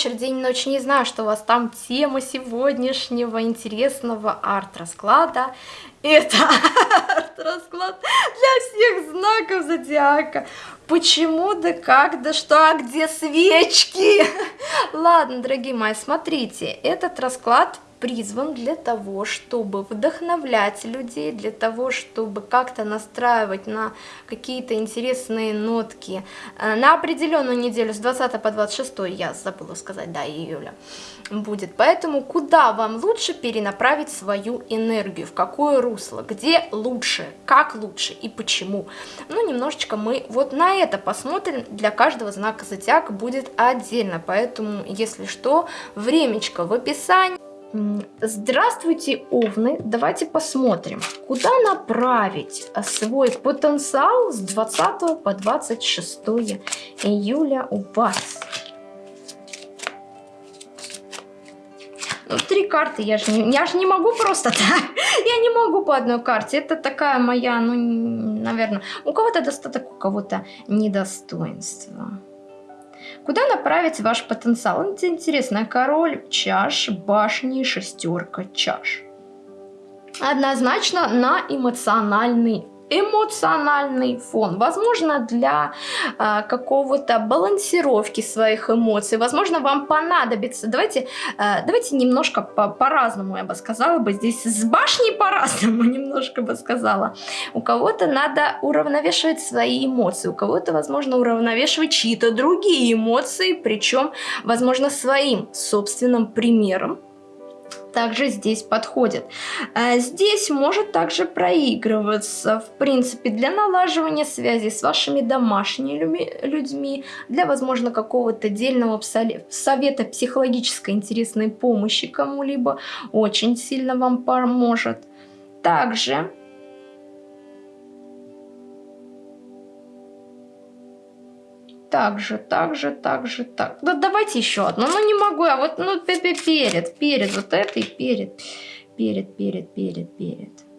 вечер, день, ночь. Не знаю, что у вас там тема сегодняшнего интересного арт-расклада. Это арт-расклад для всех знаков зодиака. Почему, да как, да что, а где свечки? Ладно, дорогие мои, смотрите, этот расклад призван для того, чтобы вдохновлять людей, для того, чтобы как-то настраивать на какие-то интересные нотки. Э, на определенную неделю с 20 по 26, я забыла сказать, да, июля будет. Поэтому куда вам лучше перенаправить свою энергию, в какое русло, где лучше, как лучше? И почему. Ну, немножечко мы вот на это посмотрим, для каждого знака зодиака будет отдельно, поэтому, если что, времечко в описании. Здравствуйте, Овны! Давайте посмотрим, куда направить свой потенциал с 20 по 26 июля у вас. Ну, три карты, я же не, я же не могу просто так. Я не могу по одной карте. Это такая моя, ну, наверное, у кого-то достаток, у кого-то недостоинство. Куда направить ваш потенциал? Это интересно. Король чаш, башни, шестерка чаш. Однозначно на эмоциональный эмоциональный фон, возможно, для э, какого-то балансировки своих эмоций, возможно, вам понадобится, давайте, э, давайте немножко по-разному, по я бы сказала бы, здесь с башней по-разному немножко бы сказала. У кого-то надо уравновешивать свои эмоции, у кого-то, возможно, уравновешивать чьи-то другие эмоции, причем, возможно, своим собственным примером также здесь подходит. А здесь может также проигрываться, в принципе, для налаживания связи с вашими домашними людьми, для, возможно, какого-то отдельного совета психологической интересной помощи кому-либо, очень сильно вам поможет. Также так же, так же, так же, так. Да давайте еще одну. Ну не могу, а вот ну перед, перед, вот этой перед, перед, перед, перед, перед.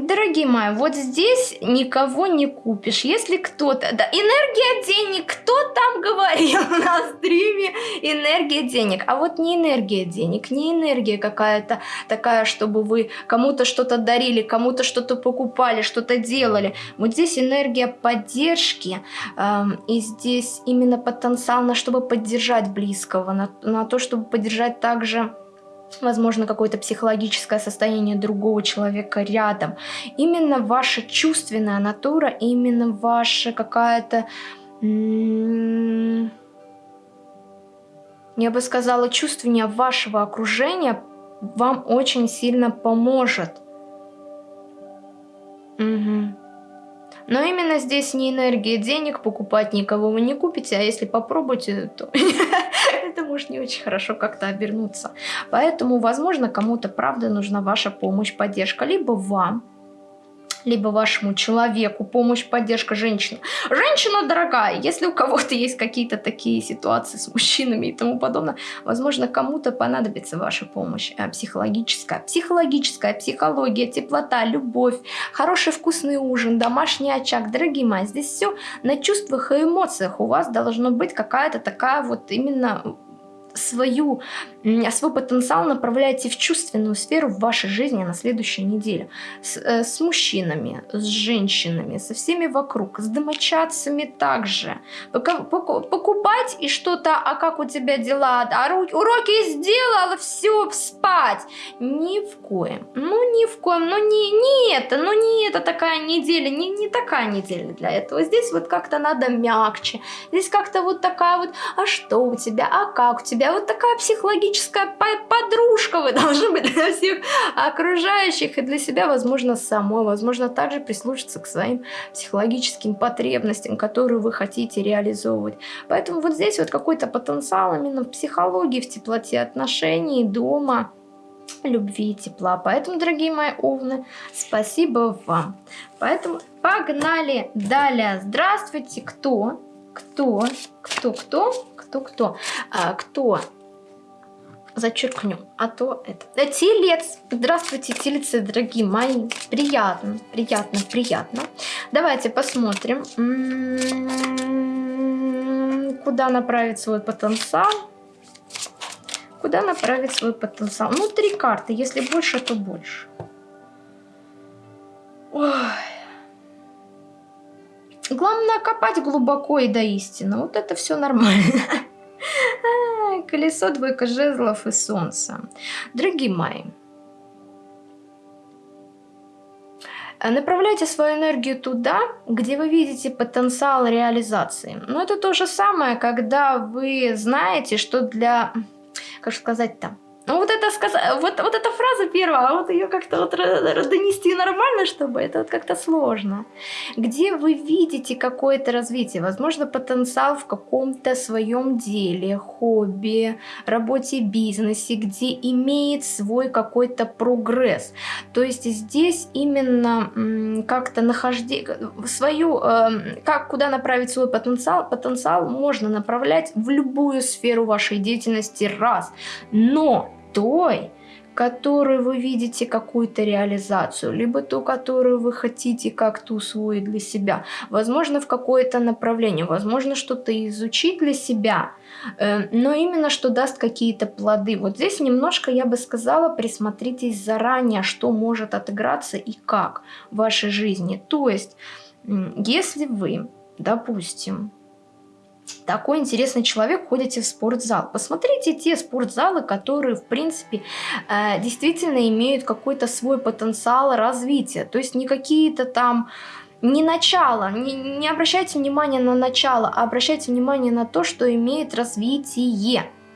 Дорогие мои, вот здесь никого не купишь. Если кто-то... Да, энергия денег. Кто там говорил на стриме? Энергия денег. А вот не энергия денег, не энергия какая-то такая, чтобы вы кому-то что-то дарили, кому-то что-то покупали, что-то делали. Вот здесь энергия поддержки. Эм, и здесь именно потенциал на чтобы поддержать близкого, на, на то, чтобы поддержать также возможно, какое-то психологическое состояние другого человека рядом. Именно ваша чувственная натура, именно ваша какая-то... Я бы сказала, чувствование вашего окружения вам очень сильно поможет. Угу. Но именно здесь не энергия денег, покупать никого вы не купите, а если попробуете, то это может не очень хорошо как-то обернуться. Поэтому, возможно, кому-то правда нужна ваша помощь, поддержка, либо вам, либо вашему человеку помощь, поддержка женщины. Женщина дорогая, если у кого-то есть какие-то такие ситуации с мужчинами и тому подобное, возможно, кому-то понадобится ваша помощь э, психологическая. Психологическая, психология, теплота, любовь, хороший вкусный ужин, домашний очаг. Дорогие мои, здесь все на чувствах и эмоциях. У вас должно быть какая-то такая вот именно свою, свой потенциал направляете в чувственную сферу в вашей жизни на следующей неделе. С, э, с мужчинами, с женщинами, со всеми вокруг, с домочадцами также. Покупать и что-то, а как у тебя дела, а уроки сделала, все, спать. Ни в коем, ну ни в коем, ну не, не это, ну не это такая неделя, не, не такая неделя для этого. Здесь вот как-то надо мягче, здесь как-то вот такая вот, а что у тебя, а как у тебя, вот такая психологическая подружка вы должны быть для всех окружающих и для себя, возможно, самой, возможно, также прислушаться к своим психологическим потребностям, которые вы хотите реализовывать. Поэтому вот здесь вот какой-то потенциал именно в психологии, в теплоте отношений, дома, любви и тепла. Поэтому, дорогие мои овны, спасибо вам. Поэтому погнали далее. Здравствуйте, кто? Кто? Кто? Кто? кто-кто, а, кто зачеркнем, а то это. Да, телец! Здравствуйте, телецы, дорогие мои. Приятно, приятно, приятно. Давайте посмотрим, куда направить свой потенциал. Куда направить свой потенциал? Ну, три карты. Если больше, то больше. Ой. Главное копать глубоко и до истины. Вот это все нормально. Колесо, двойка жезлов и солнце. Дорогие мои, направляйте свою энергию туда, где вы видите потенциал реализации. Но это то же самое, когда вы знаете, что для, как сказать-то, ну вот это сказать, вот, вот эта фраза первая, а вот ее как-то вот донести нормально, чтобы это вот как-то сложно. Где вы видите какое-то развитие, возможно, потенциал в каком-то своем деле, хобби, работе, бизнесе, где имеет свой какой-то прогресс. То есть здесь именно как-то нахождение, свою, э, как куда направить свой потенциал, потенциал можно направлять в любую сферу вашей деятельности раз. Но той, которой вы видите какую-то реализацию, либо ту, которую вы хотите как-то усвоить для себя. Возможно, в какое-то направление, возможно, что-то изучить для себя, э, но именно что даст какие-то плоды. Вот здесь немножко, я бы сказала, присмотритесь заранее, что может отыграться и как в вашей жизни. То есть, если вы, допустим, такой интересный человек, ходите в спортзал. Посмотрите те спортзалы, которые, в принципе, э, действительно имеют какой-то свой потенциал развития. То есть не какие-то там не начало, не, не обращайте внимания на начало, а обращайте внимание на то, что имеет развитие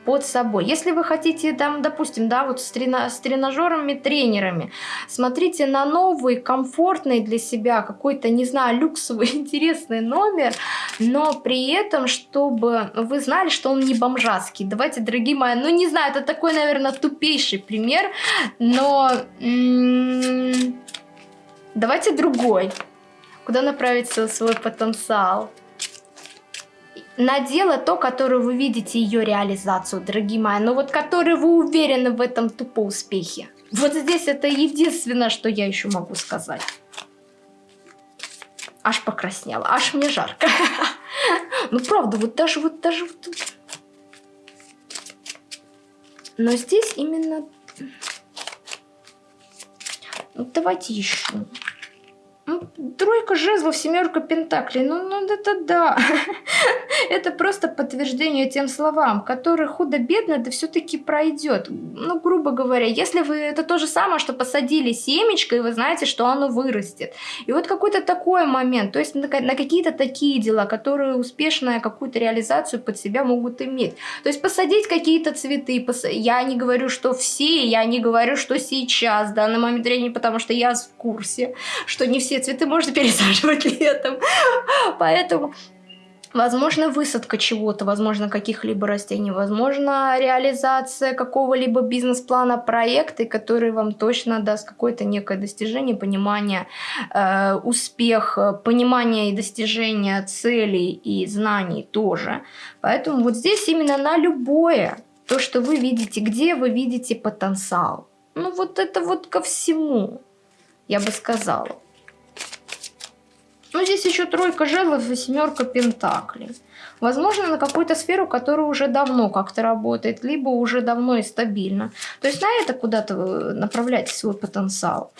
под собой. Если вы хотите, там, допустим, да, вот с, трена с тренажерами, тренерами, смотрите на новый, комфортный для себя, какой-то, не знаю, люксовый, интересный номер, но при этом, чтобы вы знали, что он не бомжатский. Давайте, дорогие мои, ну не знаю, это такой, наверное, тупейший пример, но давайте другой. Куда направить свой потенциал? На дело то, которое вы видите ее реализацию, дорогие мои, но вот который вы уверены в этом тупо успехе. Вот здесь это единственное, что я еще могу сказать. Аж покраснела, аж мне жарко. Ну правда, вот даже вот даже вот тут. Но здесь именно... Ну, давайте еще. Ну, тройка жезлов, семерка пентаклей. Ну, ну это да. это просто подтверждение тем словам, которые худо-бедно это все-таки пройдет. Ну, грубо говоря, если вы это то же самое, что посадили семечко, и вы знаете, что оно вырастет. И вот какой-то такой момент, то есть на, на какие-то такие дела, которые успешно какую-то реализацию под себя могут иметь. То есть посадить какие-то цветы. Пос... Я не говорю, что все, я не говорю, что сейчас, в данный момент времени, потому что я в курсе, что не все цветы можно пересаживать летом. Поэтому Возможно, высадка чего-то, возможно, каких-либо растений, возможно, реализация какого-либо бизнес-плана, проекта, который вам точно даст какое-то некое достижение, понимание, э, успех, понимание и достижение целей и знаний тоже. Поэтому вот здесь именно на любое, то, что вы видите, где вы видите потенциал. Ну вот это вот ко всему, я бы сказала. Ну, здесь еще тройка жезлов и семерка пентаклей. Возможно, на какую-то сферу, которая уже давно как-то работает, либо уже давно и стабильно. То есть на это куда-то направляйте свой потенциал.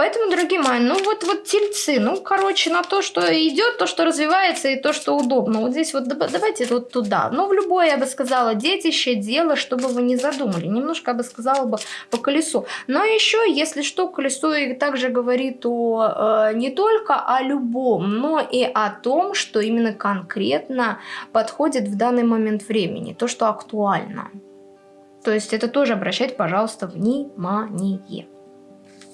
Поэтому, дорогие мои, ну вот, вот тельцы, ну, короче, на то, что идет, то, что развивается и то, что удобно. Вот здесь вот давайте вот туда. Ну, в любое, я бы сказала, детище, дело, чтобы вы не задумали. Немножко, я бы сказала бы, по колесу. Но еще, если что, колесо и также говорит о, э, не только о любом, но и о том, что именно конкретно подходит в данный момент времени. То, что актуально. То есть это тоже обращать, пожалуйста, внимание.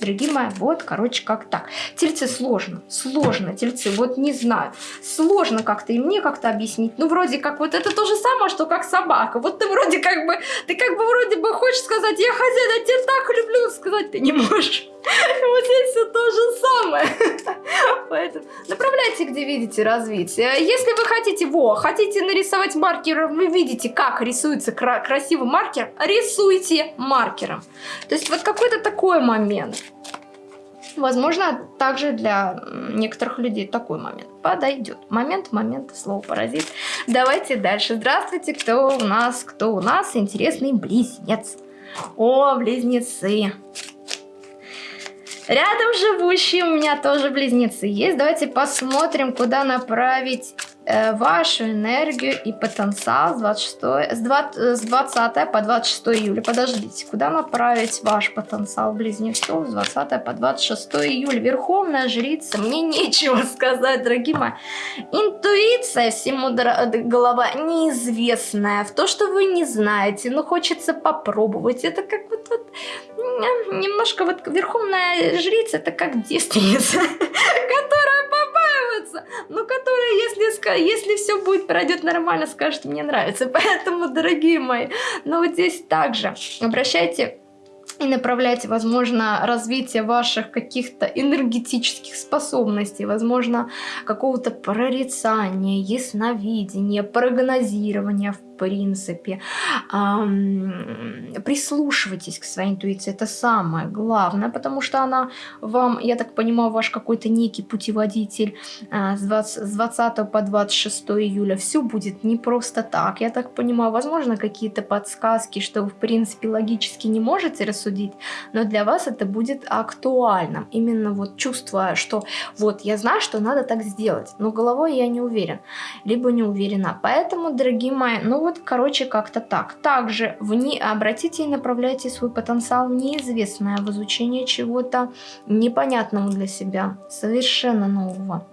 Дорогие мои, вот, короче, как так. Тельцы сложно, сложно, тельцы, вот не знаю. Сложно как-то и мне как-то объяснить. Ну, вроде как вот это то же самое, что как собака. Вот ты вроде как бы, ты как бы вроде бы хочешь сказать, я хозяин, я тебя так люблю, сказать ты не можешь. Вот здесь все то же самое. Поэтому направляйте, где видите развитие. Если вы хотите, во, хотите нарисовать маркером, вы видите, как рисуется кра красивый маркер, рисуйте маркером. То есть вот какой-то такой момент. Возможно, также для некоторых людей такой момент подойдет. Момент, момент, слово паразит. Давайте дальше. Здравствуйте, кто у нас, кто у нас? Интересный близнец. О, близнецы. Рядом живущие у меня тоже близнецы есть. Давайте посмотрим, куда направить вашу энергию и потенциал с, 26, с, 20, с 20 по 26 июля. Подождите, куда направить ваш потенциал близнецов с 20 по 26 июля? Верховная жрица, мне нечего сказать, дорогие мои. Интуиция всему голова неизвестная. В то, что вы не знаете, но хочется попробовать. Это как вот, вот немножко вот верховная жрица, это как девственница, которая побаивается, но которая, если, если все будет, пройдет нормально, скажет, мне нравится. Поэтому, дорогие мои, но вот здесь также обращайте и направляйте, возможно, развитие ваших каких-то энергетических способностей, возможно, какого-то прорицания, ясновидения, прогнозирования в принципе. Прислушивайтесь к своей интуиции, это самое главное, потому что она вам, я так понимаю, ваш какой-то некий путеводитель а, с 20, с 20 по 26 июля. Все будет не просто так, я так понимаю, возможно, какие-то подсказки, что вы, в принципе, логически не можете рассудить, но для вас это будет актуальным. Именно вот чувство, что вот я знаю, что надо так сделать, но головой я не уверен, либо не уверена. Поэтому, дорогие мои, ну вот, короче, как-то так. Также вне, обратите и направляйте свой потенциал неизвестное в изучение чего-то непонятного для себя, совершенно нового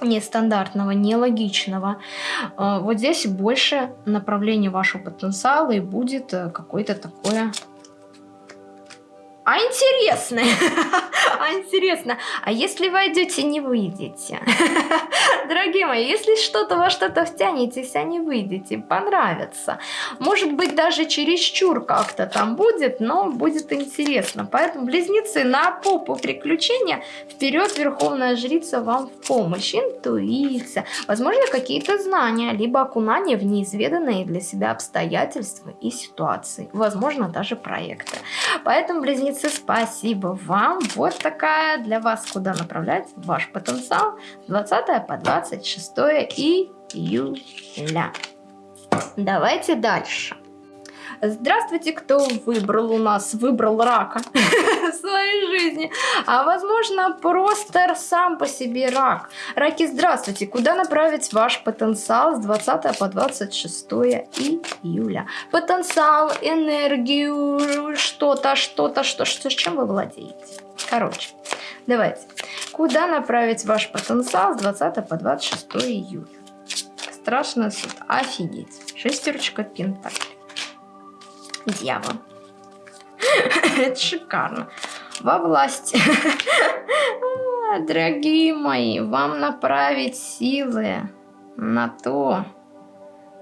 нестандартного, нелогичного. А, вот здесь больше направление вашего потенциала и будет э, какое-то такое а интересно, а интересно, а если войдете, не выйдете? Дорогие мои, если что-то во что-то втянетесь, а не выйдете, понравится. Может быть, даже чересчур как-то там будет, но будет интересно. Поэтому, близнецы, на попу приключения, вперед, Верховная Жрица вам в помощь. Интуиция, возможно, какие-то знания, либо окунание в неизведанные для себя обстоятельства и ситуации. Возможно, даже проекты. Поэтому, близнецы, умницы, спасибо вам. Вот такая для вас, куда направлять ваш потенциал с 20 по 26 июля. Давайте дальше. Здравствуйте, кто выбрал у нас, выбрал рака в своей жизни. А возможно, просто сам по себе рак. Раки, здравствуйте. Куда направить ваш потенциал с 20 по 26 июля? Потенциал, энергию, что-то, что-то, что, что, с чем вы владеете? Короче, давайте. Куда направить ваш потенциал с 20 по 26 июля? Страшно суд. Офигеть. Шестерочка пентаклей дьявол. Это шикарно. Во власти. Дорогие мои, вам направить силы на то,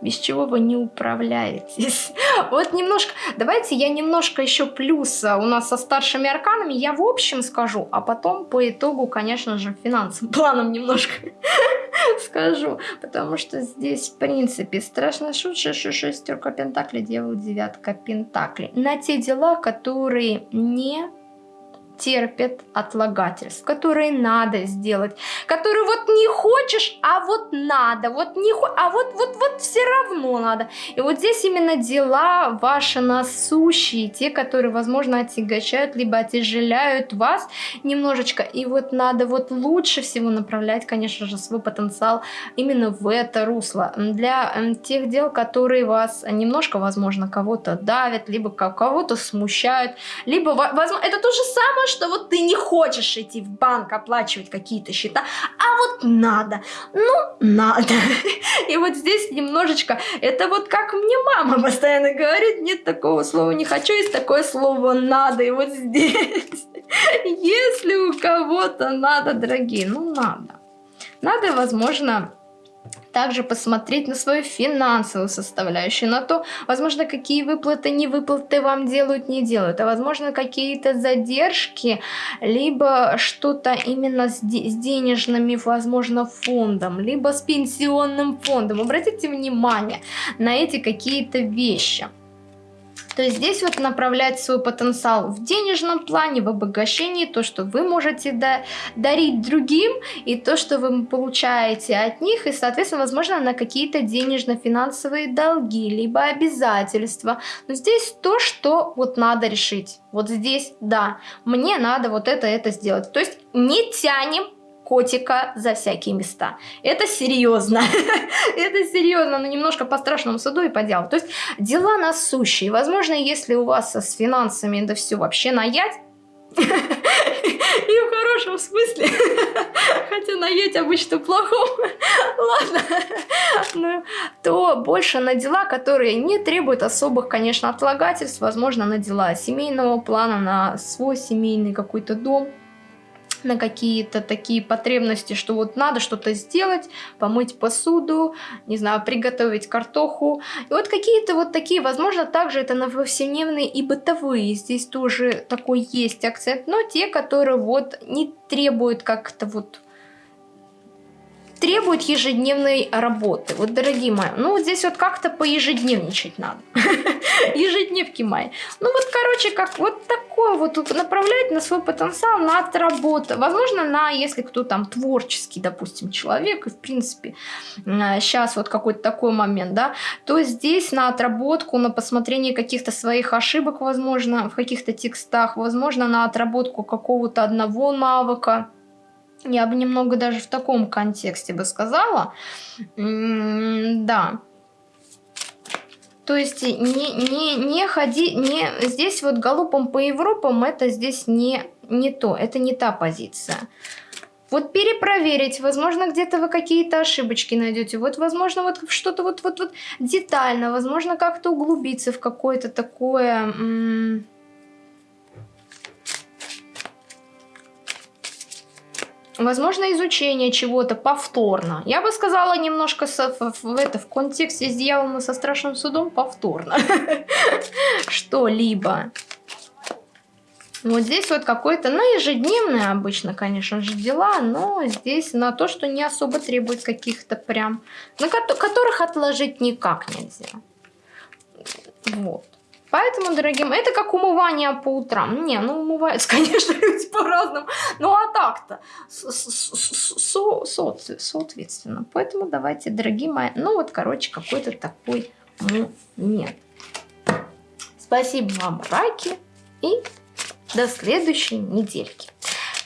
без чего вы не управляетесь. Вот немножко, давайте я немножко еще плюса у нас со старшими арканами, я в общем скажу, а потом по итогу, конечно же, финансовым планом немножко скажу, потому что здесь, в принципе, страшно шутка, шестерка пентаклей, дьявол, девятка пентаклей. На те дела, которые не терпят отлагательств, которые надо сделать, которые вот не хочешь, а вот надо, вот не а вот вот вот все равно надо. И вот здесь именно дела ваши насущие, те, которые, возможно, отягощают либо отяжеляют вас немножечко. И вот надо вот лучше всего направлять, конечно же, свой потенциал именно в это русло. Для эм, тех дел, которые вас немножко, возможно, кого-то давят, либо кого-то смущают, либо, возможно, это то же самое, что вот ты не хочешь идти в банк оплачивать какие-то счета, а вот надо, ну, надо. И вот здесь немножечко, это вот как мне мама постоянно говорит, нет такого слова не хочу, есть такое слово надо. И вот здесь, если у кого-то надо, дорогие, ну надо. Надо, возможно, также посмотреть на свою финансовую составляющую, на то, возможно, какие выплаты, не выплаты вам делают, не делают, а возможно, какие-то задержки, либо что-то именно с, с денежными, возможно, фондом, либо с пенсионным фондом. Обратите внимание на эти какие-то вещи. То есть здесь вот направлять свой потенциал в денежном плане, в обогащении, то, что вы можете да, дарить другим, и то, что вы получаете от них, и, соответственно, возможно, на какие-то денежно-финансовые долги, либо обязательства. Но здесь то, что вот надо решить. Вот здесь, да, мне надо вот это, это сделать. То есть не тянем котика за всякие места. Это серьезно. Это серьезно, но немножко по страшному суду и по делу. То есть дела насущие. Возможно, если у вас с финансами да все вообще наять, и в хорошем смысле. Хотя наедь обычно плохом. Ладно. Ну, то больше на дела, которые не требуют особых, конечно, отлагательств. Возможно, на дела семейного плана, на свой семейный какой-то дом на какие-то такие потребности, что вот надо что-то сделать, помыть посуду, не знаю, приготовить картоху. И вот какие-то вот такие, возможно, также это на повседневные и бытовые. Здесь тоже такой есть акцент, но те, которые вот не требуют как-то вот требует ежедневной работы. Вот, дорогие мои, ну вот здесь вот как-то поежедневничать надо. Ежедневки мои. Ну вот, короче, как вот такое вот направлять на свой потенциал, на отработу. Возможно, на, если кто там творческий, допустим, человек, и в принципе сейчас вот какой-то такой момент, да, то здесь на отработку, на посмотрение каких-то своих ошибок, возможно, в каких-то текстах, возможно, на отработку какого-то одного навыка, я бы немного даже в таком контексте бы сказала. да. То есть не, не, не ходи, не, здесь вот галопом по Европам это здесь не, не то, это не та позиция. Вот перепроверить, возможно, где-то вы какие-то ошибочки найдете, вот, возможно, вот что-то вот, вот, вот детально, возможно, как-то углубиться в какое-то такое... Возможно, изучение чего-то повторно. Я бы сказала немножко со, в, в, это, в контексте с дьяволом со страшным судом повторно. Что-либо. Вот здесь вот какой-то, ну, ежедневные обычно, конечно же, дела, но здесь на то, что не особо требует каких-то прям, на ко которых отложить никак нельзя. Вот. Поэтому, дорогие мои, это как умывание по утрам. Не, ну умываются, конечно, люди по-разному. Ну а так-то, соответственно. Поэтому давайте, дорогие мои, ну вот, короче, какой-то такой момент. Спасибо вам, раки, и до следующей недельки.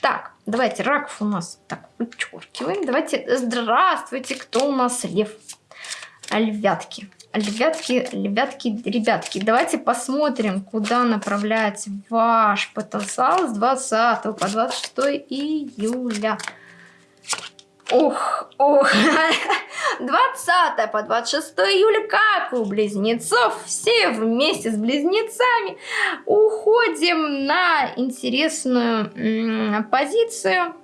Так, давайте, раков у нас так вычеркиваем. Давайте, здравствуйте, кто у нас лев? Львятки. Ребятки, ребятки, ребятки, давайте посмотрим, куда направляется ваш потенциал с 20 по 26 июля. Ох, ох, 20 по 26 июля, как у близнецов, все вместе с близнецами уходим на интересную позицию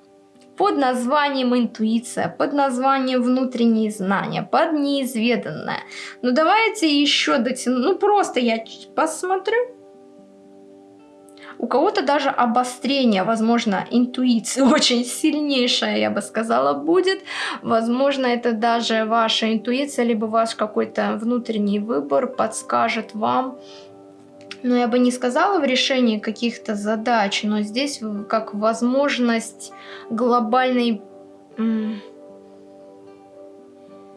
под названием интуиция, под названием внутренние знания, под неизведанное. Ну давайте еще дотяну, ну просто я посмотрю. У кого-то даже обострение, возможно, интуиции очень сильнейшая, я бы сказала, будет. Возможно, это даже ваша интуиция, либо ваш какой-то внутренний выбор подскажет вам, но я бы не сказала в решении каких-то задач, но здесь как возможность глобальной...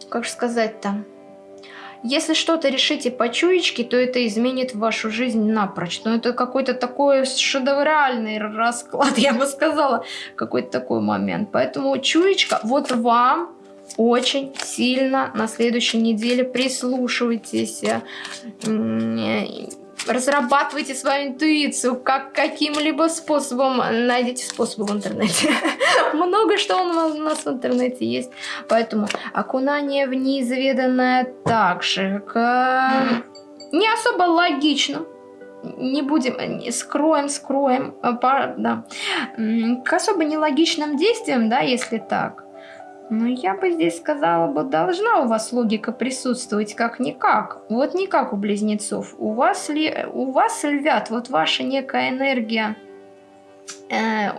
Как же сказать-то? Если что-то решите по чуечке, то это изменит вашу жизнь напрочь. Но это какой-то такой шедевральный расклад, я бы сказала. Какой-то такой момент. Поэтому чуечка, вот вам очень сильно на следующей неделе прислушивайтесь разрабатывайте свою интуицию, как каким-либо способом, найдите способы в интернете. Много что у нас в интернете есть, поэтому окунание в неизведанное также к... не особо логично, не будем, скроем, скроем, а, да, к особо нелогичным действиям, да, если так, Ну, я бы здесь сказала бы, должна у вас логика присутствовать как-никак. Вот не как у близнецов. У вас, ли, у вас львят, вот ваша некая энергия... Э,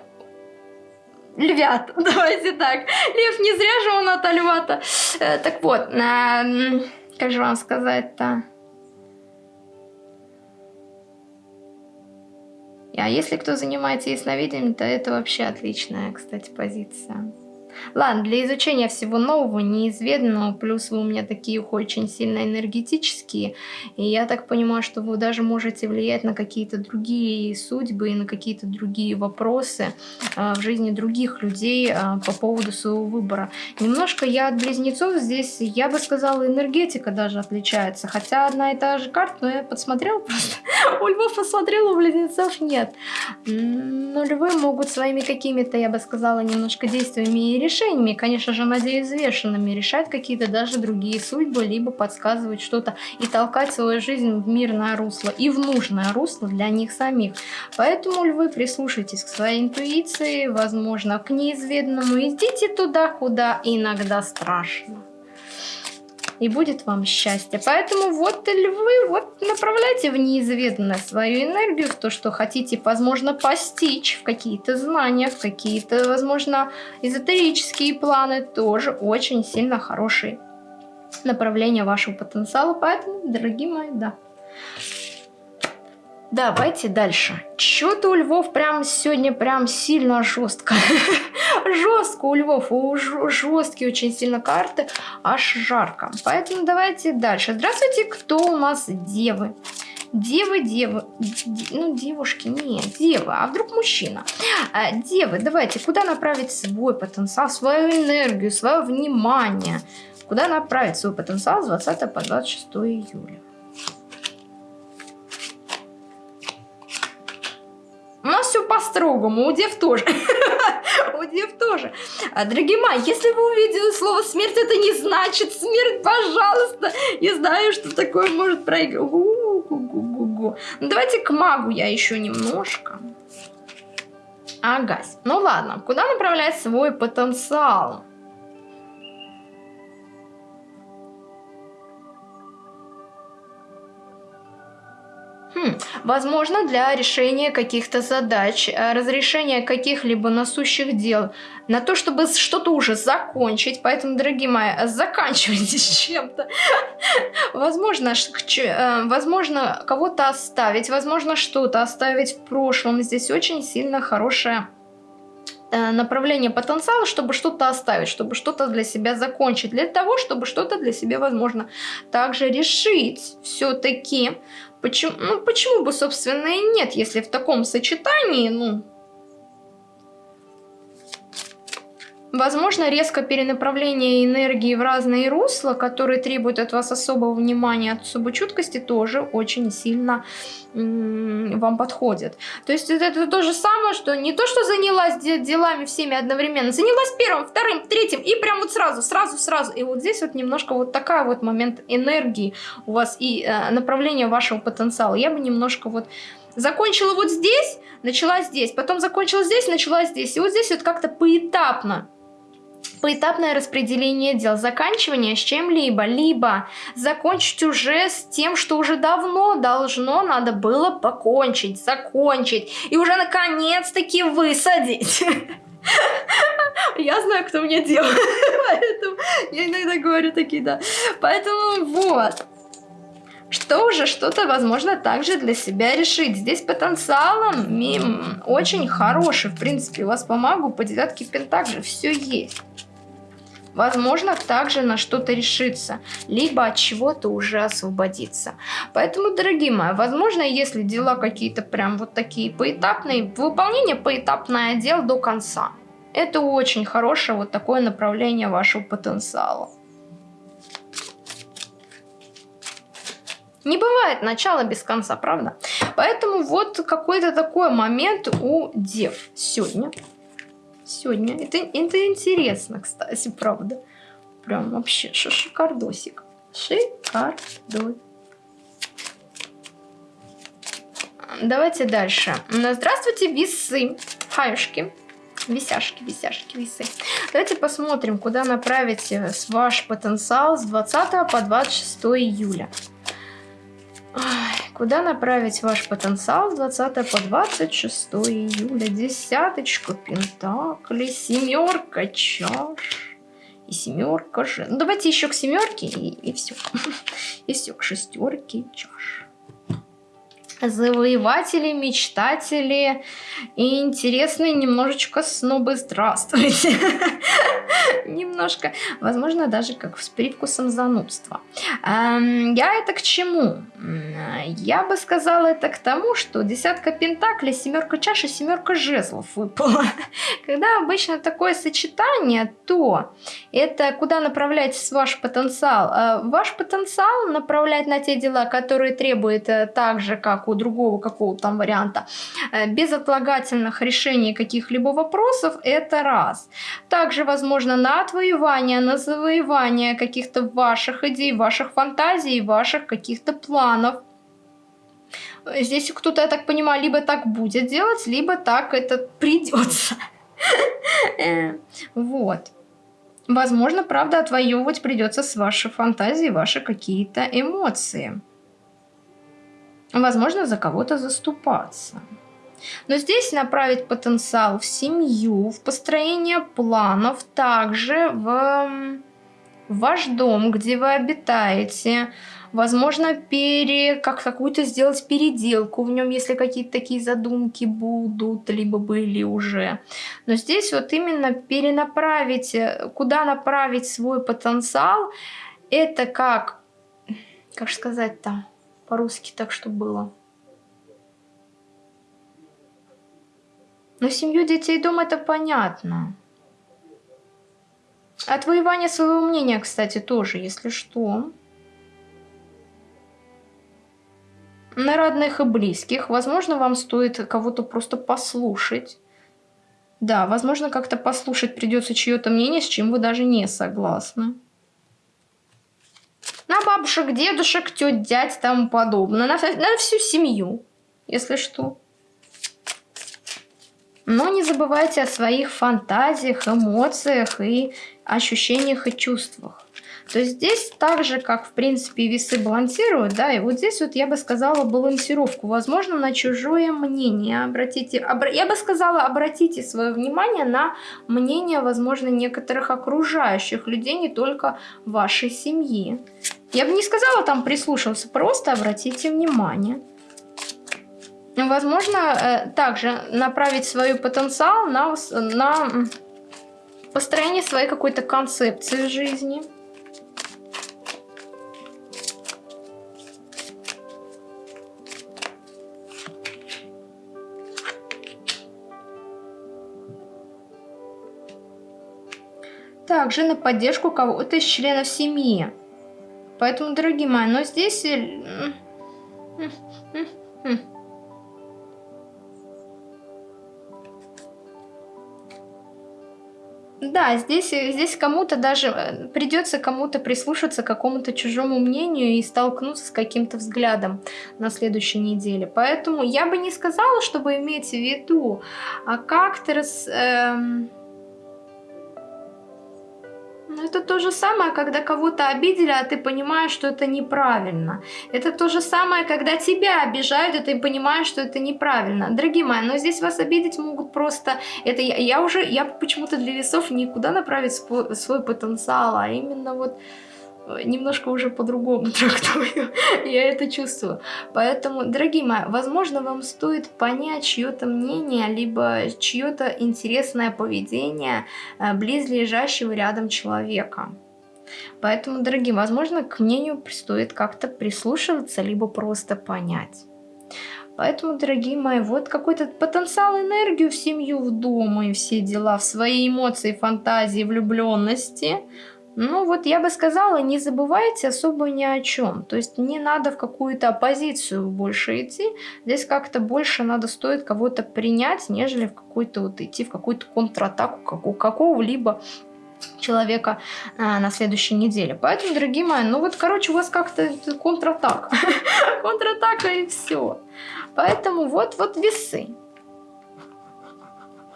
львят, давайте так. Лев не зря же он от льва-то. Э, так вот, э, как же вам сказать-то? А если кто занимается ясновидением, то это вообще отличная, кстати, позиция. Ладно, для изучения всего нового, неизведанного, плюс вы у меня такие очень сильно энергетические, и я так понимаю, что вы даже можете влиять на какие-то другие судьбы и на какие-то другие вопросы э, в жизни других людей э, по поводу своего выбора. Немножко я от близнецов здесь, я бы сказала, энергетика даже отличается, хотя одна и та же карта, но я подсмотрела просто, у львов посмотрела, у близнецов нет. Но львы могут своими какими-то, я бы сказала, немножко действиями и решениями, конечно же, надеюсь, взвешенными, решать какие-то даже другие судьбы, либо подсказывать что-то и толкать свою жизнь в мирное русло и в нужное русло для них самих. Поэтому, львы, прислушайтесь к своей интуиции, возможно, к неизведанному, идите туда, куда иногда страшно и будет вам счастье. Поэтому вот львы, вот направляйте в неизведанное свою энергию, в то, что хотите, возможно, постичь, в какие-то знания, в какие-то, возможно, эзотерические планы, тоже очень сильно хорошие направления вашего потенциала. Поэтому, дорогие мои, да. Давайте дальше. Что-то у львов прям сегодня прям сильно жестко. жестко у львов, у жесткие очень сильно карты, аж жарко. Поэтому давайте дальше. Здравствуйте, кто у нас девы? Девы, девы, ну девушки, нет, девы, а вдруг мужчина? А, девы, давайте, куда направить свой потенциал, свою энергию, свое внимание? Куда направить свой потенциал с 20 по 26 июля? У нас все по-строгому, у дев тоже. у дев тоже. А, дорогие мои, если вы увидели слово смерть, это не значит смерть, пожалуйста. Я знаю, что такое может проиграть. Ну, давайте к магу я еще немножко. Агась. Ну ладно, куда направлять свой потенциал? Хм, возможно, для решения каких-то задач, э, разрешения каких-либо насущих дел, на то, чтобы что-то уже закончить. Поэтому, дорогие мои, заканчивайте с чем-то. Возможно, э, возможно кого-то оставить, возможно, что-то оставить в прошлом. Здесь очень сильно хорошее э, направление потенциала, чтобы что-то оставить, чтобы что-то для себя закончить, для того, чтобы что-то для себя, возможно, также решить все-таки. Почему, ну, почему бы, собственно, и нет, если в таком сочетании, ну, Возможно, резко перенаправление энергии в разные русла, которые требуют от вас особого внимания, особой чуткости, тоже очень сильно вам подходит. То есть это, это то же самое, что не то, что занялась делами всеми одновременно, занялась первым, вторым, третьим, и прям вот сразу, сразу, сразу. И вот здесь вот немножко вот такая вот момент энергии у вас и э, направление вашего потенциала. Я бы немножко вот закончила вот здесь, начала здесь, потом закончила здесь, начала здесь. И вот здесь вот как-то поэтапно поэтапное распределение дел, заканчивание с чем-либо, либо закончить уже с тем, что уже давно должно надо было покончить, закончить, и уже наконец-таки высадить. Я знаю, кто мне делает, поэтому я иногда говорю такие, да. Поэтому вот, что уже что-то, возможно, также для себя решить. Здесь потенциалом мим, очень хороший, в принципе, у вас по магу, по девятке пентаклей все есть. Возможно, также на что-то решиться, либо от чего-то уже освободиться. Поэтому, дорогие мои, возможно, если дела какие-то прям вот такие поэтапные, выполнение поэтапное дел до конца. Это очень хорошее вот такое направление вашего потенциала. Не бывает начала без конца, правда? Поэтому вот какой-то такой момент у дев сегодня. Сегодня. Это, это интересно, кстати, правда. Прям вообще шикардосик. Шикардосик. Давайте дальше. Здравствуйте, весы. Хаюшки. Висяшки, висяшки, весы. Давайте посмотрим, куда направить э, ваш потенциал с 20 по 26 июля. Куда направить ваш потенциал с 20 по 26 июля? Десяточка пентаклей, семерка чаш и семерка же. Ну, давайте еще к семерке и, и все. И все, к шестерке чаш завоеватели, мечтатели и интересные немножечко снобы. Здравствуйте! Немножко, возможно, даже как с привкусом занудства. Я это к чему? Я бы сказала это к тому, что десятка пентаклей, семерка чаш и семерка жезлов выпала. Когда обычно такое сочетание, то это куда направлять ваш потенциал? А, ваш потенциал направлять на те дела, которые требуют э, так же, как у другого какого-то там варианта, э, безотлагательных решений каких-либо вопросов, это раз. Также, возможно, на отвоевание, на завоевание каких-то ваших идей, ваших фантазий, ваших каких-то планов. Здесь кто-то, я так понимаю, либо так будет делать, либо так это придется. Э, вот. Возможно, правда, отвоевывать придется с вашей фантазией ваши какие-то эмоции. Возможно, за кого-то заступаться. Но здесь направить потенциал в семью, в построение планов, также в, ваш дом, где вы обитаете. Возможно, пере, как какую-то сделать переделку в нем, если какие-то такие задумки будут, либо были уже. Но здесь вот именно перенаправить, куда направить свой потенциал, это как, как сказать-то, по-русски так, что было. Но семью детей дом это понятно. Отвоевание своего мнения, кстати, тоже, если что. На родных и близких. Возможно, вам стоит кого-то просто послушать. Да, возможно, как-то послушать придется чье-то мнение, с чем вы даже не согласны. На бабушек, дедушек, тет, дядь, тому подобное. На, на всю семью, если что. Но не забывайте о своих фантазиях, эмоциях и ощущениях и чувствах. То здесь так же, как в принципе весы балансируют, да, и вот здесь вот я бы сказала балансировку. Возможно, на чужое мнение обратите, обра я бы сказала, обратите свое внимание на мнение, возможно, некоторых окружающих людей, не только вашей семьи. Я бы не сказала там прислушиваться, просто обратите внимание. Возможно, э, также направить свой потенциал на, на построение своей какой-то концепции жизни. Также на поддержку кого-то из членов семьи. Поэтому, дорогие мои, но здесь... Э, Да, здесь, э, здесь кому-то даже э, придется кому-то прислушаться к какому-то чужому мнению и столкнуться с каким-то взглядом на следующей неделе. Поэтому я бы не сказала, чтобы иметь в виду, а как-то раз... Эм но это то же самое, когда кого-то обидели, а ты понимаешь, что это неправильно. Это то же самое, когда тебя обижают, и ты понимаешь, что это неправильно. Дорогие мои, но здесь вас обидеть могут просто... Это я, я уже, я почему-то для весов никуда направить свой потенциал, а именно вот немножко уже по-другому трактую. Я это чувствую. Поэтому, дорогие мои, возможно, вам стоит понять чье-то мнение, либо чье-то интересное поведение э, близлежащего рядом человека. Поэтому, дорогие, возможно, к мнению стоит как-то прислушиваться, либо просто понять. Поэтому, дорогие мои, вот какой-то потенциал, энергию в семью, в дом и все дела, в свои эмоции, фантазии, влюбленности – ну вот я бы сказала, не забывайте особо ни о чем. То есть не надо в какую-то оппозицию больше идти. Здесь как-то больше надо стоит кого-то принять, нежели в какую-то вот идти в какую-то контратаку какого-либо человека а, на следующей неделе. Поэтому, дорогие мои, ну вот, короче, у вас как-то контратака. контратака и все. Поэтому вот, вот весы.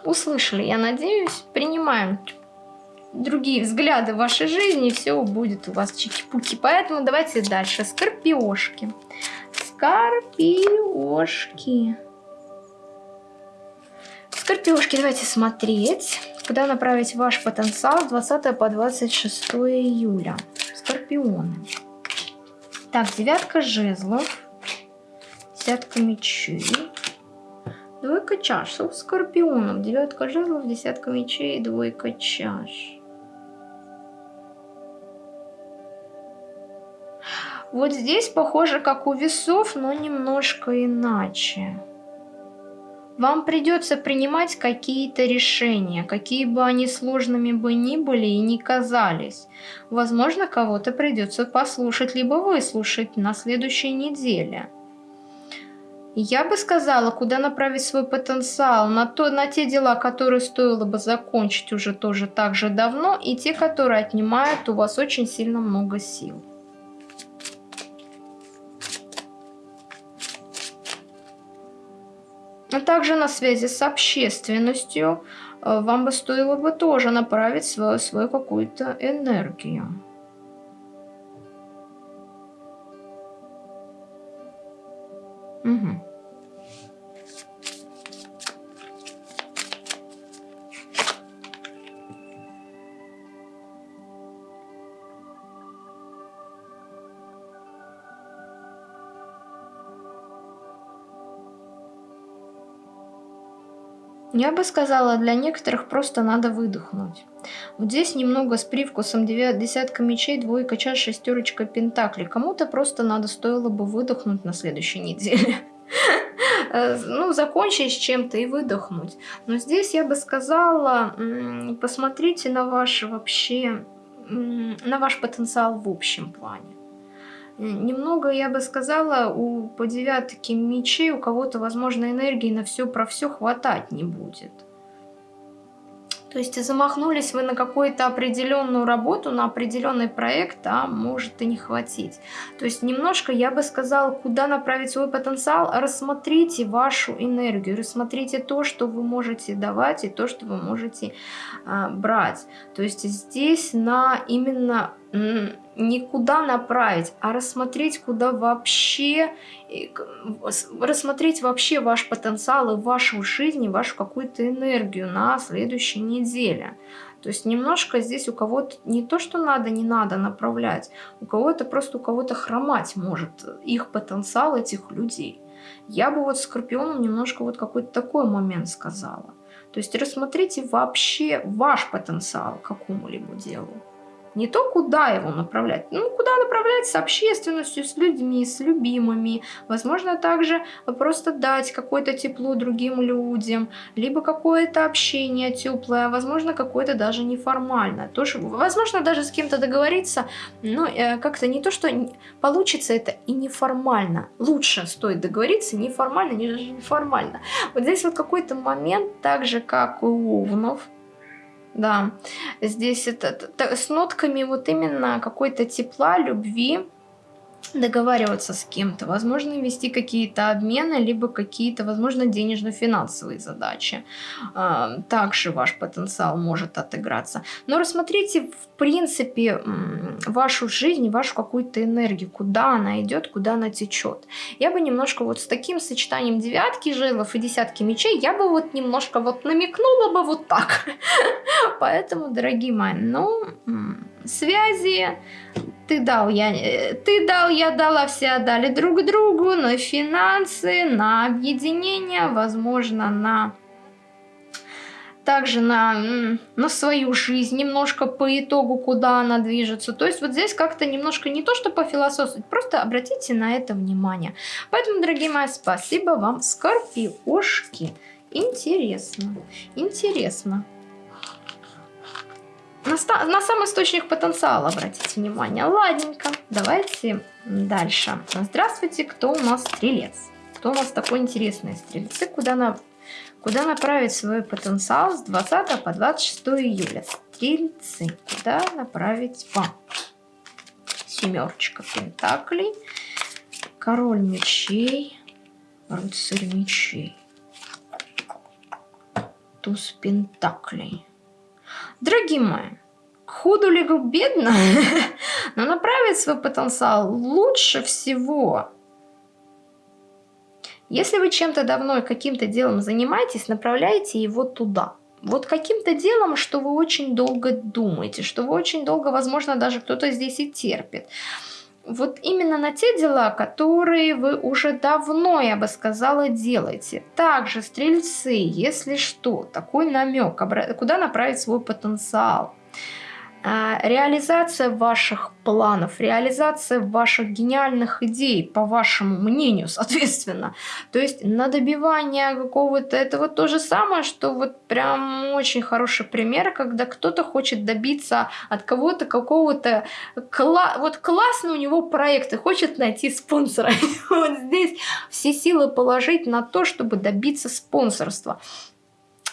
услышали, я надеюсь. Принимаем другие взгляды в вашей жизни, и все будет у вас чики-пуки. Поэтому давайте дальше. Скорпиошки. Скорпиошки. Скорпиошки, давайте смотреть. Куда направить ваш потенциал с 20 по 26 июля. Скорпионы. Так, девятка жезлов. Десятка мечей. Двойка чаш. Скорпионов. Девятка жезлов, десятка мечей, двойка чаш. Вот здесь похоже, как у весов, но немножко иначе. Вам придется принимать какие-то решения, какие бы они сложными бы ни были и не казались. Возможно, кого-то придется послушать, либо выслушать на следующей неделе. Я бы сказала, куда направить свой потенциал, на, то, на те дела, которые стоило бы закончить уже тоже так же давно, и те, которые отнимают у вас очень сильно много сил. А также на связи с общественностью э, вам бы стоило бы тоже направить свою, свою какую-то энергию. Угу. Я бы сказала, для некоторых просто надо выдохнуть. Вот здесь немного с привкусом десятка мечей, двойка чаш, шестерочка пентаклей. Кому-то просто надо стоило бы выдохнуть на следующей неделе. Э, ну, закончить с чем-то и выдохнуть. Но здесь я бы сказала, посмотрите на ваш вообще, на ваш потенциал в общем плане. Немного, я бы сказала, у по девятке мечей у кого-то, возможно, энергии на все про все хватать не будет. То есть замахнулись вы на какую-то определенную работу, на определенный проект, а может и не хватить. То есть немножко, я бы сказала, куда направить свой потенциал, рассмотрите вашу энергию, рассмотрите то, что вы можете давать и то, что вы можете а, брать. То есть здесь на именно никуда направить, а рассмотреть, куда вообще, рассмотреть вообще ваш потенциал и вашу жизнь, и вашу какую-то энергию на следующей неделе. То есть немножко здесь у кого-то не то, что надо, не надо направлять, у кого-то просто у кого-то хромать может их потенциал этих людей. Я бы вот Скорпионом немножко вот какой-то такой момент сказала. То есть рассмотрите вообще ваш потенциал какому-либо делу. Не то, куда его направлять, ну, куда направлять с общественностью, с людьми, с любимыми. Возможно, также просто дать какое-то тепло другим людям, либо какое-то общение теплое, возможно, какое-то даже неформальное. Тоже, возможно, даже с кем-то договориться, но э, как-то не то, что получится это и неформально. Лучше стоит договориться неформально, нежели неформально. Вот здесь вот какой-то момент, так же, как у Овнов, да, здесь это с нотками вот именно какой-то тепла, любви, договариваться с кем-то, возможно, вести какие-то обмены, либо какие-то, возможно, денежно-финансовые задачи. А, также ваш потенциал может отыграться. Но рассмотрите, в принципе, вашу жизнь, вашу какую-то энергию, куда она идет, куда она течет. Я бы немножко вот с таким сочетанием девятки жилов и десятки мечей, я бы вот немножко вот намекнула бы вот так. Поэтому, дорогие мои, ну, связи, ты дал, я, э, ты дал, я дала, все отдали друг другу, на финансы, на объединение, возможно, на также на, на свою жизнь, немножко по итогу, куда она движется. То есть вот здесь как-то немножко не то, что пофилософствовать, просто обратите на это внимание. Поэтому, дорогие мои, спасибо вам, скорпиошки. Интересно, интересно. На, на сам источник потенциала обратите внимание. Ладненько, давайте дальше. Здравствуйте, кто у нас стрелец? Кто у нас такой интересный стрельцы? Куда, на, куда направить свой потенциал с 20 по 26 июля? Стрельцы, куда направить вам? Семерочка пентаклей, король мечей, рыцарь мечей. туз пентаклей. Дорогие мои, худу ли бедно, но направить свой потенциал лучше всего. Если вы чем-то давно каким-то делом занимаетесь, направляйте его туда. Вот каким-то делом, что вы очень долго думаете, что вы очень долго, возможно, даже кто-то здесь и терпит. Вот именно на те дела, которые вы уже давно, я бы сказала, делаете. Также стрельцы, если что, такой намек, куда направить свой потенциал. А, реализация ваших планов, реализация ваших гениальных идей, по вашему мнению, соответственно. То есть на добивание какого-то этого то же самое, что вот прям очень хороший пример, когда кто-то хочет добиться от кого-то какого-то кла вот классный у него проект и хочет найти спонсора. Вот здесь все силы положить на то, чтобы добиться спонсорства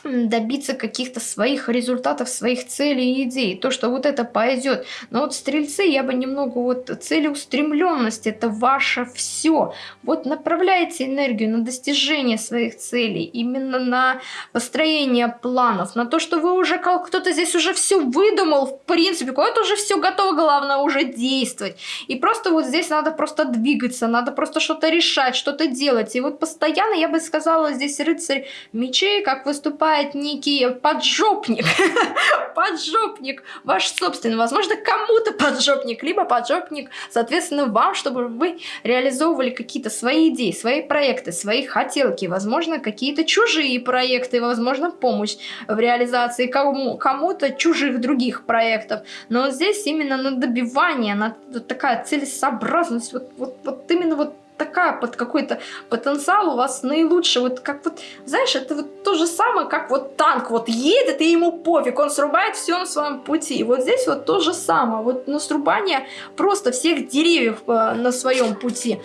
добиться каких-то своих результатов, своих целей и идей. То, что вот это пойдет. Но вот стрельцы, я бы немного вот целеустремленность, это ваше все. Вот направляйте энергию на достижение своих целей, именно на построение планов, на то, что вы уже, кто-то здесь уже все выдумал, в принципе, куда-то уже все готово, главное уже действовать. И просто вот здесь надо просто двигаться, надо просто что-то решать, что-то делать. И вот постоянно, я бы сказала, здесь рыцарь мечей, как выступает бывает некий поджопник, поджопник ваш собственный, возможно, кому-то поджопник, либо поджопник, соответственно, вам, чтобы вы реализовывали какие-то свои идеи, свои проекты, свои хотелки, возможно, какие-то чужие проекты, возможно, помощь в реализации кому-то кому чужих других проектов. Но здесь именно на добивание, на такая целесообразность, вот, вот, вот именно вот такая под какой-то потенциал у вас наилучший. Вот как вот, знаешь, это вот то же самое, как вот танк вот едет, и ему пофиг, он срубает все на своем пути. И вот здесь вот то же самое, вот на срубание просто всех деревьев э, на своем пути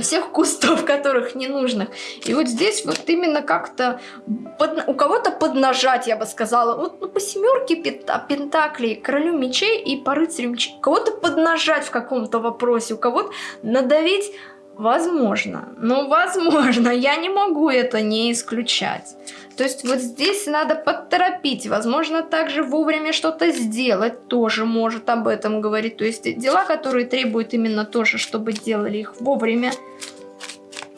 всех кустов, которых не нужных. И вот здесь вот именно как-то у кого-то поднажать, я бы сказала. Вот ну, по семерке пентаклей, королю мечей и по рыцарю мечей. Кого-то поднажать в каком-то вопросе, у кого-то надавить Возможно. Ну, возможно. Я не могу это не исключать. То есть вот здесь надо подторопить. Возможно, также вовремя что-то сделать тоже может об этом говорить. То есть дела, которые требуют именно тоже, чтобы делали их вовремя.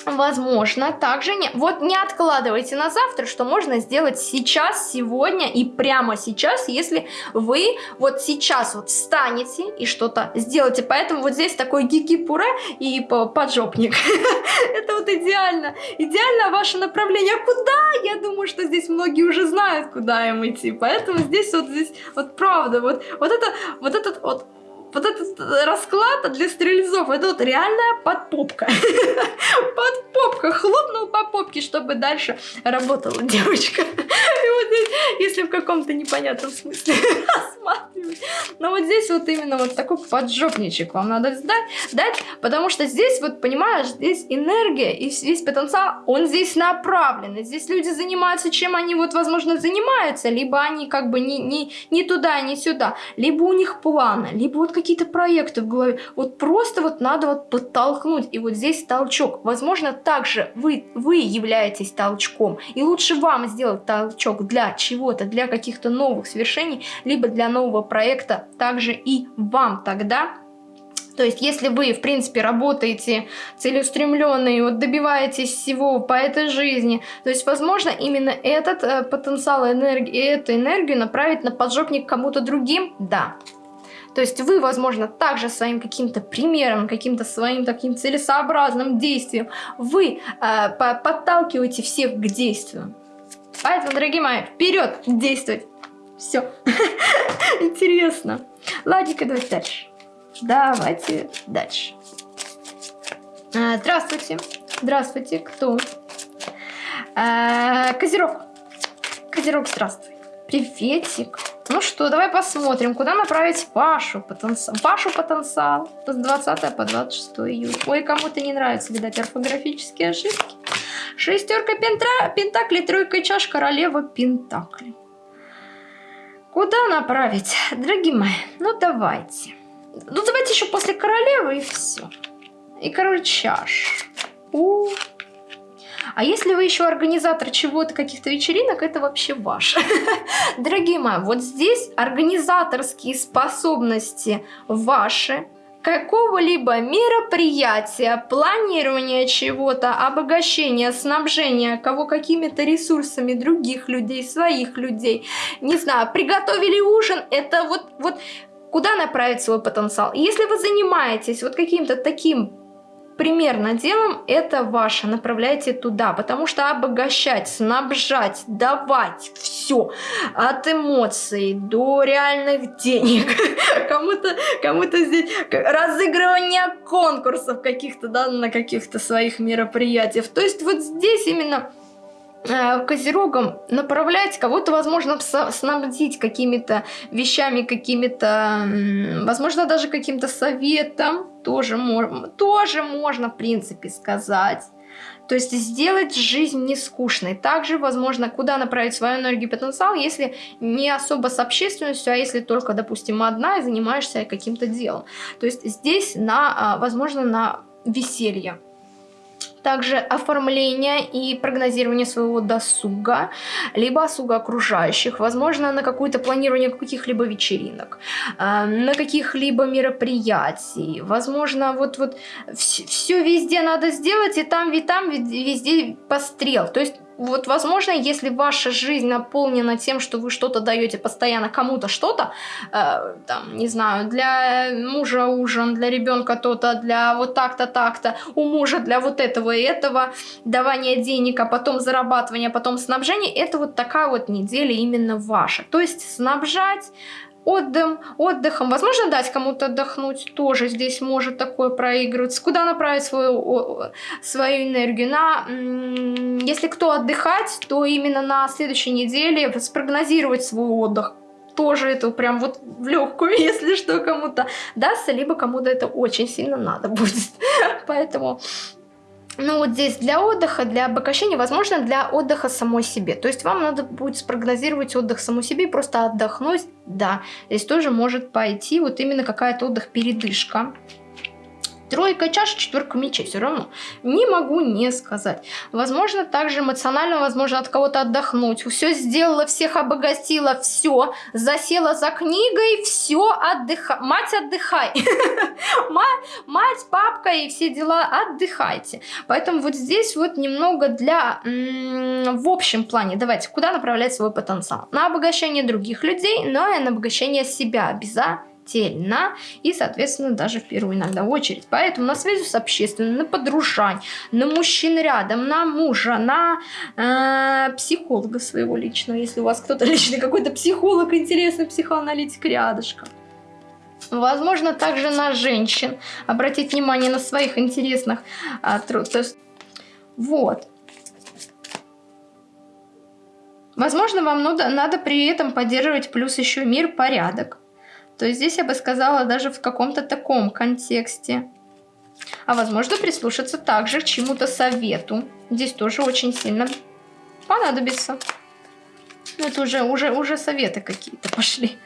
Возможно, также не... Вот не откладывайте на завтра, что можно сделать сейчас, сегодня и прямо сейчас, если вы вот сейчас вот встанете и что-то сделаете. Поэтому вот здесь такой гики-пуре и поджопник. Это вот идеально. Идеально ваше направление. А куда? Я думаю, что здесь многие уже знают, куда им идти. Поэтому здесь вот здесь вот правда. Вот, вот это вот этот вот вот этот расклад для стрельцов, это вот реальная подпопка. Подпопка, хлопнул по попке, чтобы дальше работала девочка. И вот здесь, если в каком-то непонятном смысле рассматривать. Но вот здесь вот именно вот такой поджопничек вам надо сдать, дать, потому что здесь вот, понимаешь, здесь энергия и весь потенциал, он здесь направлен. И здесь люди занимаются, чем они вот, возможно, занимаются, либо они как бы не, не, не туда, не сюда, либо у них планы, либо вот какие какие-то проекты в голове. Вот просто вот надо вот подтолкнуть. И вот здесь толчок. Возможно, также вы, вы являетесь толчком. И лучше вам сделать толчок для чего-то, для каких-то новых свершений, либо для нового проекта. Также и вам тогда то есть, если вы, в принципе, работаете целеустремленно и вот добиваетесь всего по этой жизни, то есть, возможно, именно этот э, потенциал энергии, эту энергию направить на поджопник кому-то другим, да. То есть вы, возможно, также своим каким-то примером, каким-то своим таким целесообразным действием, вы э, подталкиваете всех к действию. Поэтому, дорогие мои, вперед действовать. Все. Интересно. Ладненько, давайте дальше. Давайте дальше. А, здравствуйте. Здравствуйте. Кто? А, Козерог. Козерог, здравствуй. Приветик. Ну что, давай посмотрим, куда направить Пашу потенциал. Пашу потенциал с 20 по 26 июля. Ой, кому-то не нравится, видать, орфографические ошибки. Шестерка пентра, пентаклей, тройка чаш, королева пентаклей. Куда направить? Дорогие мои, ну давайте. Ну давайте еще после королевы и все. И король чаш. У -у -у. А если вы еще организатор чего-то, каких-то вечеринок, это вообще ваше. Дорогие мои, вот здесь организаторские способности ваши, какого-либо мероприятия, планирования чего-то, обогащения, снабжения кого какими-то ресурсами других людей, своих людей, не знаю, приготовили ужин, это вот, вот куда направить свой потенциал. если вы занимаетесь вот каким-то таким примерно делом, это ваше, направляйте туда, потому что обогащать, снабжать, давать все, от эмоций до реальных денег, кому-то кому, здесь разыгрывание конкурсов каких-то, да, на каких-то своих мероприятиях, то есть вот здесь именно Э, козерогам направлять, кого-то, возможно, снабдить какими-то вещами, какими-то, возможно, даже каким-то советом, тоже, тоже можно, в принципе, сказать. То есть сделать жизнь не скучной. Также, возможно, куда направить свою энергию и потенциал, если не особо с общественностью, а если только, допустим, одна и занимаешься каким-то делом. То есть здесь, на, а, возможно, на веселье также оформление и прогнозирование своего досуга, либо досуга окружающих, возможно, на какое-то планирование каких-либо вечеринок, э, на каких-либо мероприятий, возможно, вот, вот все везде надо сделать, и там, и там везде пострел. То есть вот, возможно, если ваша жизнь наполнена тем, что вы что-то даете постоянно кому-то что-то, э, там, не знаю, для мужа ужин, для ребенка то-то, для вот так-то, так-то, у мужа для вот этого и этого, давание денег, а потом зарабатывание, а потом снабжение, это вот такая вот неделя именно ваша. То есть снабжать, отдым, отдыхом. Возможно, дать кому-то отдохнуть, тоже здесь может такое проигрываться. Куда направить свою, свою энергию? На, если кто отдыхать, то именно на следующей неделе спрогнозировать свой отдых. Тоже это прям вот в легкую, если что, кому-то дастся, либо кому-то это очень сильно надо будет. Поэтому ну вот здесь для отдыха, для обогащения, возможно, для отдыха самой себе. То есть вам надо будет спрогнозировать отдых самой себе, просто отдохнуть. Да, здесь тоже может пойти вот именно какая-то отдых-передышка. Тройка чаш, четверка мечей, все равно. Не могу не сказать. Возможно, также эмоционально, возможно, от кого-то отдохнуть. Все сделала, всех обогатила, все. Засела за книгой, все, отдыхай. Мать, отдыхай. Мать, папка и все дела, отдыхайте. Поэтому вот здесь вот немного для, в общем плане, давайте, куда направлять свой потенциал? На обогащение других людей, но и на обогащение себя обязательно тельно и, соответственно, даже в первую иногда очередь. Поэтому на связи с общественным, на подружань, на мужчин рядом, на мужа, на э, психолога своего личного, если у вас кто-то личный какой-то психолог, интересный психоаналитик рядышком. Возможно, также на женщин. Обратить внимание на своих интересных а, труд. Вот. Возможно, вам надо, надо при этом поддерживать плюс еще мир, порядок. То здесь я бы сказала даже в каком-то таком контексте. А возможно прислушаться также к чему-то совету. Здесь тоже очень сильно понадобится. Ну, это уже, уже, уже советы какие-то пошли.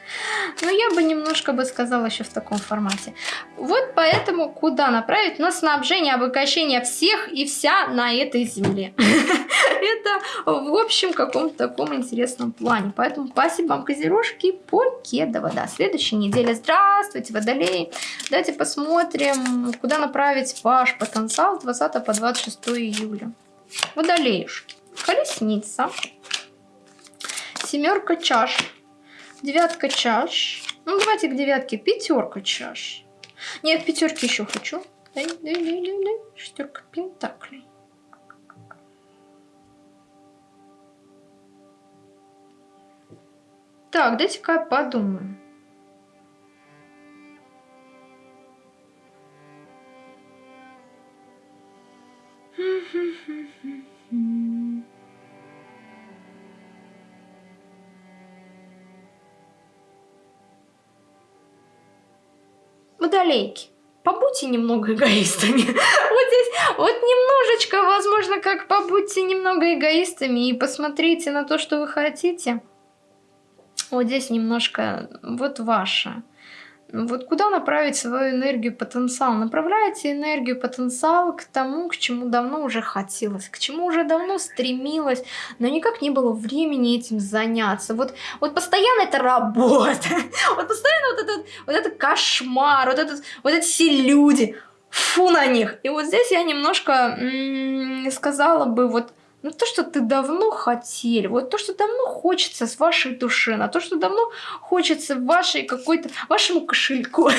Но я бы немножко бы сказала еще в таком формате. Вот поэтому куда направить? На снабжение, обогащение всех и вся на этой земле. Это в общем каком-то таком интересном плане. Поэтому спасибо вам, козерожки, покедово. Да, следующей неделе. Здравствуйте, водолей. Давайте посмотрим, куда направить ваш потенциал с 20 по 26 июля. Водолеюшки. Колесница семерка чаш, девятка чаш. Ну, давайте к девятке пятерка чаш. Нет, пятерки еще хочу. Дай, дай, дай, дай, дай. Шестерка пентаклей. Так, дайте-ка подумаем. Mm-hmm. Водолейки, побудьте немного эгоистами. вот здесь, вот немножечко, возможно, как побудьте немного эгоистами и посмотрите на то, что вы хотите. Вот здесь немножко, вот ваше. Вот куда направить свою энергию, потенциал? Направляйте энергию, потенциал к тому, к чему давно уже хотелось, к чему уже давно стремилась, но никак не было времени этим заняться. Вот, вот постоянно это работа, вот постоянно вот этот, вот этот кошмар, вот, этот, вот эти все люди, фу на них. И вот здесь я немножко сказала бы, вот ну, то, что ты давно хотели, вот то, что давно хочется с вашей души, на то, что давно хочется вашей какой-то, вашему кошельку,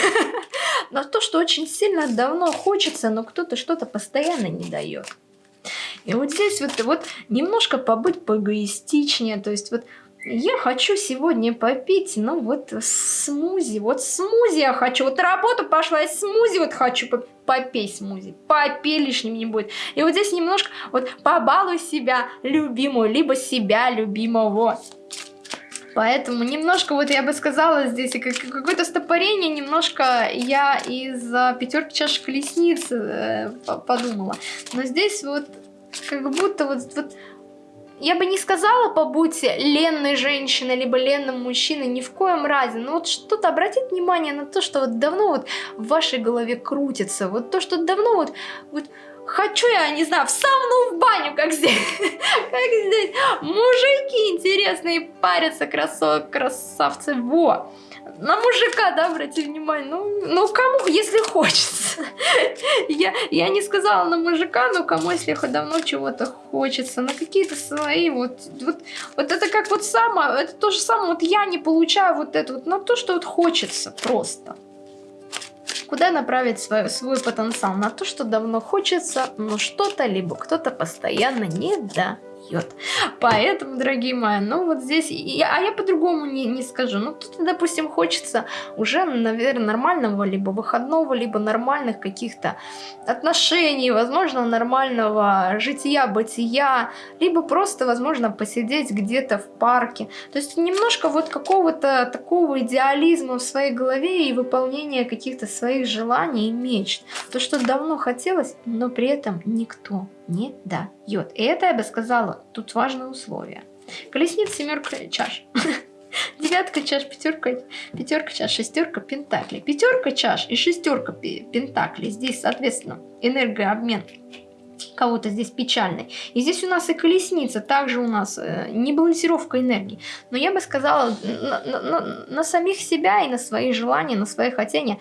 на то, что очень сильно давно хочется, но кто-то что-то постоянно не дает. И вот здесь вот, вот немножко побыть поэгоистичнее, то есть вот я хочу сегодня попить, ну вот смузи, вот смузи я хочу, вот работу пошла, и смузи вот хочу попей смузи, попей лишним не будет. И вот здесь немножко вот побалуй себя любимую, либо себя любимого. Поэтому немножко, вот я бы сказала, здесь какое-то стопорение, немножко я из пятерки чаш колесниц э, подумала. Но здесь вот как будто вот, вот я бы не сказала, побудьте ленной женщиной, либо ленным мужчиной, ни в коем разе. Но вот что-то обратить внимание на то, что вот давно вот в вашей голове крутится. Вот то, что давно вот, вот хочу я, не знаю, в сауну, в баню, как здесь. Как здесь. Мужики интересные парятся, красавцы. Во на мужика, да, обрати внимание. Ну, ну кому, если хочется. я, я не сказала на мужика, но кому, если давно чего-то хочется. На какие-то свои, вот, вот, вот это как вот самое, это то же самое, вот я не получаю вот это вот, на то, что вот хочется просто. Куда направить свой, свой потенциал? На то, что давно хочется, но что-то, либо кто-то постоянно не да пьет. Поэтому, дорогие мои, ну вот здесь, я, а я по-другому не, не скажу. Ну, кто-то, допустим, хочется уже, наверное, нормального либо выходного, либо нормальных каких-то отношений, возможно, нормального жития-бытия, либо просто, возможно, посидеть где-то в парке. То есть немножко вот какого-то такого идеализма в своей голове и выполнения каких-то своих желаний и мечт. То, что давно хотелось, но при этом никто не дает. И это я бы сказала, тут важное условие. Колесница, семерка чаш. Девятка чаш, пятерка, пятерка чаш, шестерка пентаклей. Пятерка чаш и шестерка пентаклей. Здесь, соответственно, энергообмен кого-то здесь печальный. И здесь у нас и колесница, также у нас э, не балансировка энергии. Но я бы сказала, на, на, на, самих себя и на свои желания, на свои хотения,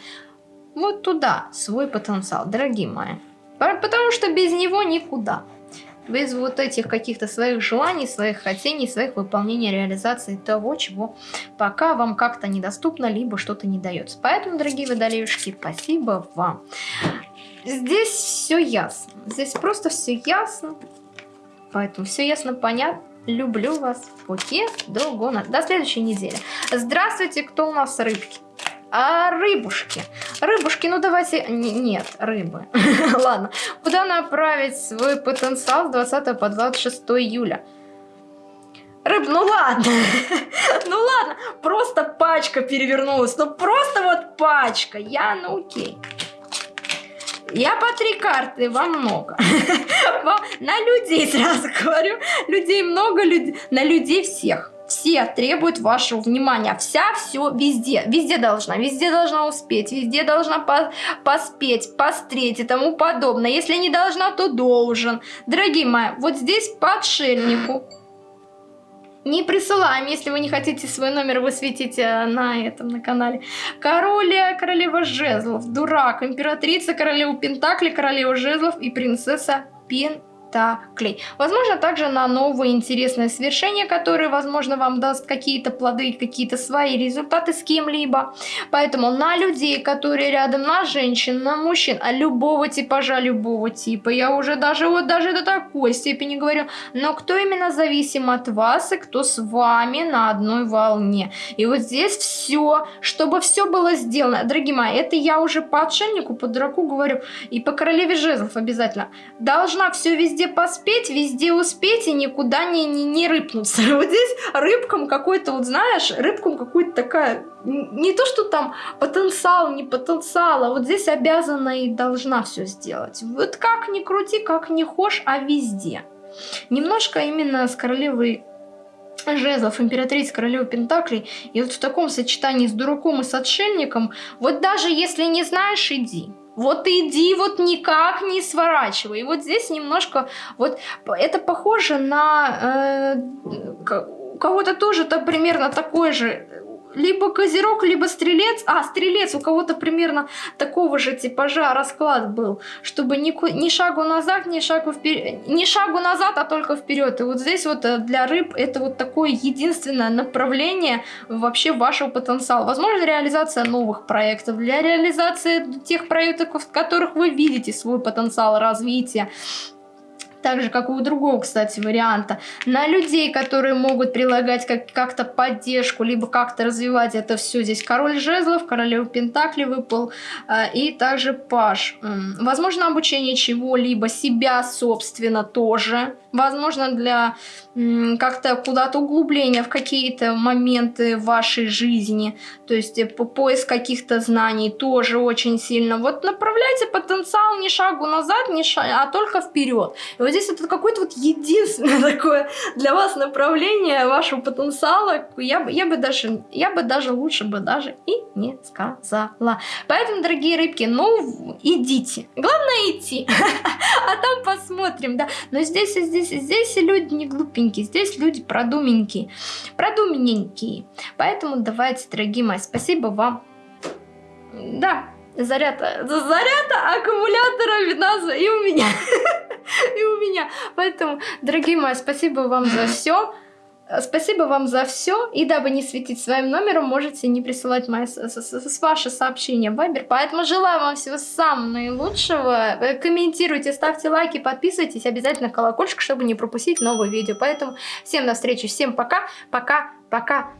вот туда свой потенциал, дорогие мои. Потому что без него никуда. Без вот этих каких-то своих желаний, своих хотений, своих выполнений, реализации того, чего пока вам как-то недоступно, либо что-то не дается. Поэтому, дорогие водолеюшки, спасибо вам. Здесь все ясно. Здесь просто все ясно. Поэтому все ясно, понятно. Люблю вас. Пути до гона. До следующей недели. Здравствуйте, кто у нас рыбки? А рыбушки? Рыбушки, ну давайте... Н нет, рыбы. Ладно. Куда направить свой потенциал с 20 по 26 июля? Рыб, ну ладно. ну ладно. Просто пачка перевернулась. Ну просто вот пачка. Я, ну окей. Я по три карты, вам много. на людей сразу говорю. Людей много, на людей всех все требуют вашего внимания. Вся, все, везде. Везде должна. Везде должна успеть. Везде должна по поспеть, постреть и тому подобное. Если не должна, то должен. Дорогие мои, вот здесь по отшельнику. Не присылаем, если вы не хотите свой номер высветить э, на этом, на канале. Король, королева жезлов, дурак, императрица, королева пентакли, королева жезлов и принцесса Пен клей. Возможно, также на новые интересные свершения, которые, возможно, вам даст какие-то плоды, какие-то свои результаты с кем-либо. Поэтому на людей, которые рядом, на женщин, на мужчин, а любого типажа, любого типа, я уже даже вот даже до такой степени говорю, но кто именно зависим от вас и кто с вами на одной волне. И вот здесь все, чтобы все было сделано. Дорогие мои, это я уже по отшельнику, по дураку говорю, и по королеве жезлов обязательно. Должна все везде везде поспеть, везде успеть и никуда не, не, не рыпнуться. Вот здесь рыбкам какой-то, вот знаешь, рыбкам какой-то такая, не то, что там потенциал, не потенциал, а вот здесь обязана и должна все сделать. Вот как ни крути, как ни хошь, а везде. Немножко именно с королевой жезлов, императрица, королева Пентаклей, и вот в таком сочетании с дураком и с отшельником, вот даже если не знаешь, иди. Вот иди, вот никак не сворачивай. И вот здесь немножко, вот это похоже на э, у кого-то тоже то примерно такой же либо козерог, либо стрелец. А, стрелец, у кого-то примерно такого же типажа расклад был, чтобы ни, ни шагу назад, ни шагу вперед, ни шагу назад, а только вперед. И вот здесь вот э, для рыб это вот такое единственное направление вообще вашего потенциала. Возможно, реализация новых проектов, для реализации тех проектов, в которых вы видите свой потенциал развития так же, как и у другого, кстати, варианта, на людей, которые могут прилагать как- как-то поддержку, либо как-то развивать это все. Здесь король жезлов, королева пентакли выпал, э, и также паш. Возможно, обучение чего-либо, себя, собственно, тоже. Возможно, для как-то куда-то углубления в какие-то моменты вашей жизни, то есть э, по поиск каких-то знаний тоже очень сильно. Вот направляйте потенциал не шагу назад, не шаг, а только вперед. И вот здесь это какое-то вот единственное такое для вас направление вашего потенциала. Я бы, я бы даже, я бы даже лучше бы даже и не сказала. Поэтому, дорогие рыбки, ну идите. Главное идти, а там посмотрим, да. Но здесь, здесь, здесь люди не глупенькие умненькие, здесь люди продуменькие, продуменненькие. Поэтому давайте, дорогие мои, спасибо вам. Да, заряд, заряд аккумулятора вина и у меня. И у меня. Поэтому, дорогие мои, спасибо вам за все. Спасибо вам за все. И дабы не светить своим номером, можете не присылать мои, с, с, с, ваши сообщения в Вайбер. Поэтому желаю вам всего самого наилучшего. Э, комментируйте, ставьте лайки, подписывайтесь. Обязательно колокольчик, чтобы не пропустить новые видео. Поэтому всем на встречу, всем пока, пока, пока.